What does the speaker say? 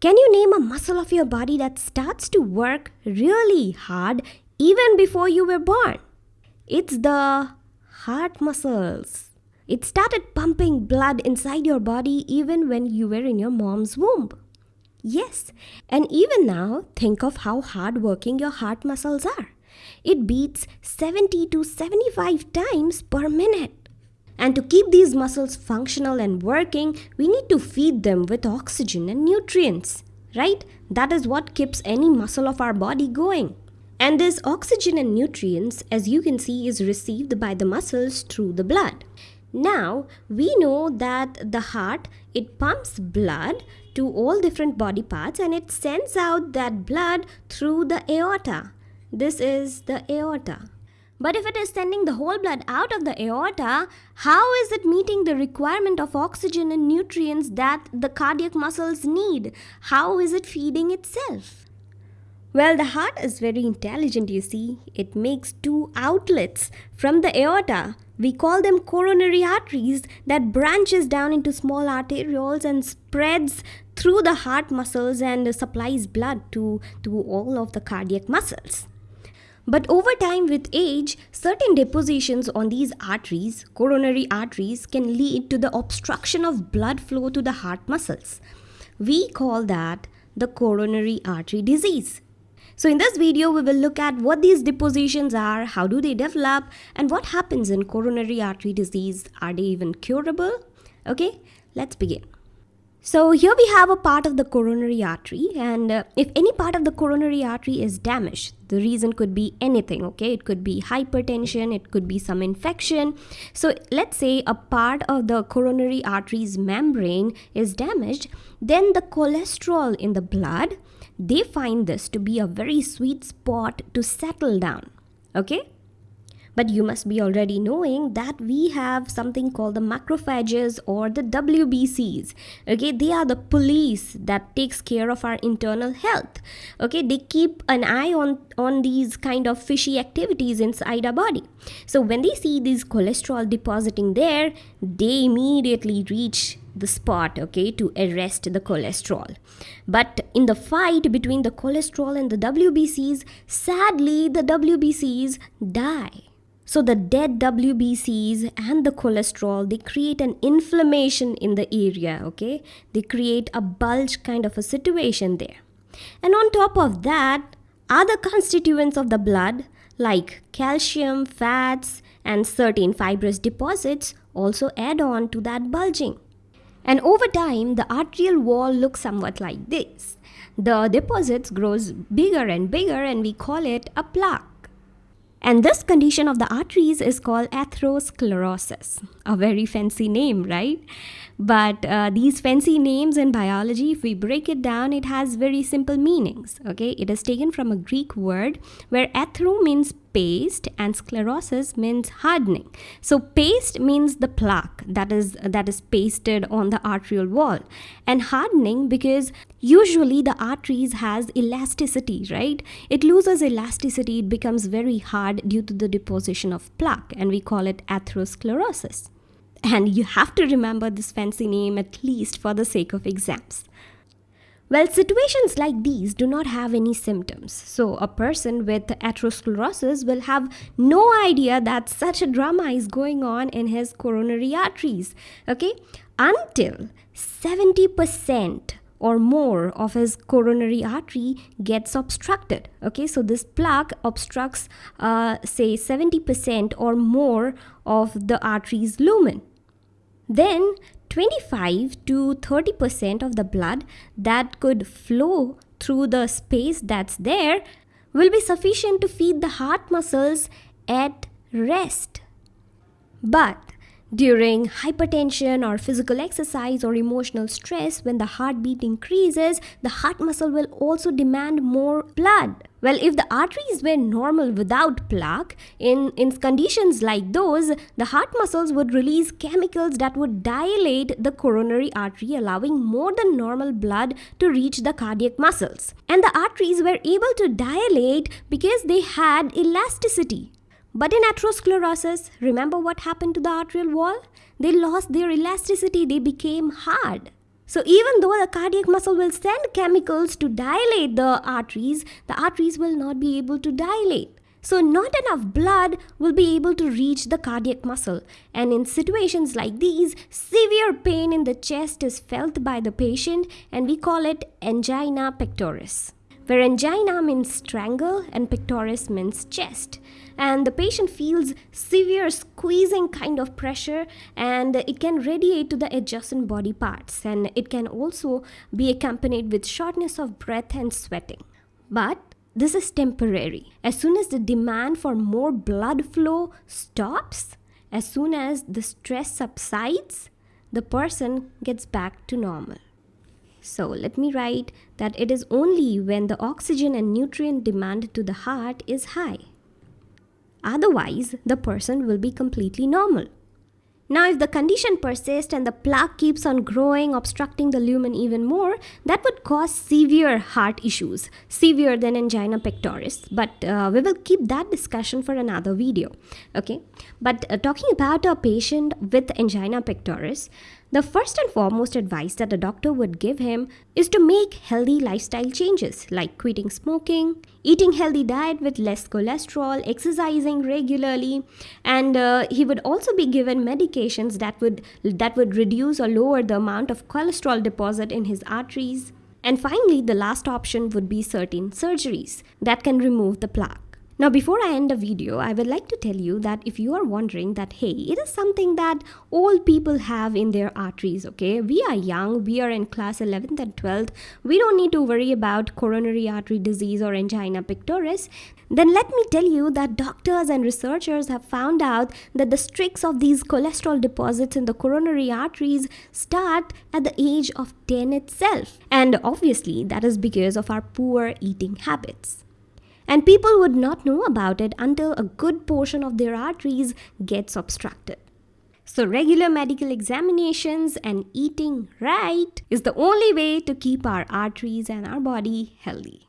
Can you name a muscle of your body that starts to work really hard even before you were born? It's the heart muscles. It started pumping blood inside your body even when you were in your mom's womb. Yes, and even now, think of how hard working your heart muscles are. It beats 70 to 75 times per minute. And to keep these muscles functional and working, we need to feed them with oxygen and nutrients, right? That is what keeps any muscle of our body going. And this oxygen and nutrients, as you can see, is received by the muscles through the blood. Now, we know that the heart, it pumps blood to all different body parts and it sends out that blood through the aorta. This is the aorta. But if it is sending the whole blood out of the aorta, how is it meeting the requirement of oxygen and nutrients that the cardiac muscles need? How is it feeding itself? Well, the heart is very intelligent, you see. It makes two outlets from the aorta. We call them coronary arteries that branches down into small arterioles and spreads through the heart muscles and supplies blood to, to all of the cardiac muscles. But over time with age, certain depositions on these arteries, coronary arteries, can lead to the obstruction of blood flow to the heart muscles. We call that the coronary artery disease. So in this video, we will look at what these depositions are, how do they develop, and what happens in coronary artery disease. Are they even curable? Okay, let's begin. So here we have a part of the coronary artery and uh, if any part of the coronary artery is damaged, the reason could be anything, okay? It could be hypertension, it could be some infection. So let's say a part of the coronary artery's membrane is damaged, then the cholesterol in the blood, they find this to be a very sweet spot to settle down, okay? But you must be already knowing that we have something called the macrophages or the WBCs. Okay, they are the police that takes care of our internal health. Okay, they keep an eye on, on these kind of fishy activities inside our body. So when they see these cholesterol depositing there, they immediately reach the spot okay to arrest the cholesterol but in the fight between the cholesterol and the wbcs sadly the wbcs die so the dead WBCs and the cholesterol, they create an inflammation in the area, okay? They create a bulge kind of a situation there. And on top of that, other constituents of the blood like calcium, fats, and certain fibrous deposits also add on to that bulging. And over time, the arterial wall looks somewhat like this. The deposits grows bigger and bigger and we call it a plaque. And this condition of the arteries is called atherosclerosis. A very fancy name, right? But uh, these fancy names in biology, if we break it down, it has very simple meanings. Okay, it is taken from a Greek word where athero means paste and sclerosis means hardening. So paste means the plaque that is that is pasted on the arterial wall, and hardening because usually the arteries has elasticity, right? It loses elasticity, it becomes very hard due to the deposition of plaque, and we call it atherosclerosis. And you have to remember this fancy name at least for the sake of exams. Well, situations like these do not have any symptoms. So, a person with atherosclerosis will have no idea that such a drama is going on in his coronary arteries. Okay? Until 70% or more of his coronary artery gets obstructed okay so this plaque obstructs uh, say 70% or more of the artery's lumen then 25 to 30% of the blood that could flow through the space that's there will be sufficient to feed the heart muscles at rest. But during hypertension or physical exercise or emotional stress, when the heartbeat increases, the heart muscle will also demand more blood. Well, if the arteries were normal without plaque, in, in conditions like those, the heart muscles would release chemicals that would dilate the coronary artery, allowing more than normal blood to reach the cardiac muscles. And the arteries were able to dilate because they had elasticity. But in atherosclerosis, remember what happened to the arterial wall? They lost their elasticity, they became hard. So, even though the cardiac muscle will send chemicals to dilate the arteries, the arteries will not be able to dilate. So, not enough blood will be able to reach the cardiac muscle. And in situations like these, severe pain in the chest is felt by the patient, and we call it angina pectoris where angina means strangle and pectoris means chest. And the patient feels severe squeezing kind of pressure and it can radiate to the adjacent body parts and it can also be accompanied with shortness of breath and sweating. But this is temporary. As soon as the demand for more blood flow stops, as soon as the stress subsides, the person gets back to normal. So let me write that it is only when the oxygen and nutrient demand to the heart is high. Otherwise, the person will be completely normal. Now, if the condition persists and the plaque keeps on growing, obstructing the lumen even more, that would cause severe heart issues, severe than angina pectoris. But uh, we will keep that discussion for another video. Okay, but uh, talking about a patient with angina pectoris, the first and foremost advice that a doctor would give him is to make healthy lifestyle changes like quitting smoking, eating healthy diet with less cholesterol, exercising regularly, and uh, he would also be given medications that would that would reduce or lower the amount of cholesterol deposit in his arteries. And finally, the last option would be certain surgeries that can remove the plaque. Now before I end the video, I would like to tell you that if you are wondering that hey, it is something that old people have in their arteries, okay? We are young, we are in class 11th and 12th. We don't need to worry about coronary artery disease or angina pectoris. Then let me tell you that doctors and researchers have found out that the streaks of these cholesterol deposits in the coronary arteries start at the age of 10 itself. And obviously that is because of our poor eating habits and people would not know about it until a good portion of their arteries gets obstructed. So, regular medical examinations and eating right is the only way to keep our arteries and our body healthy.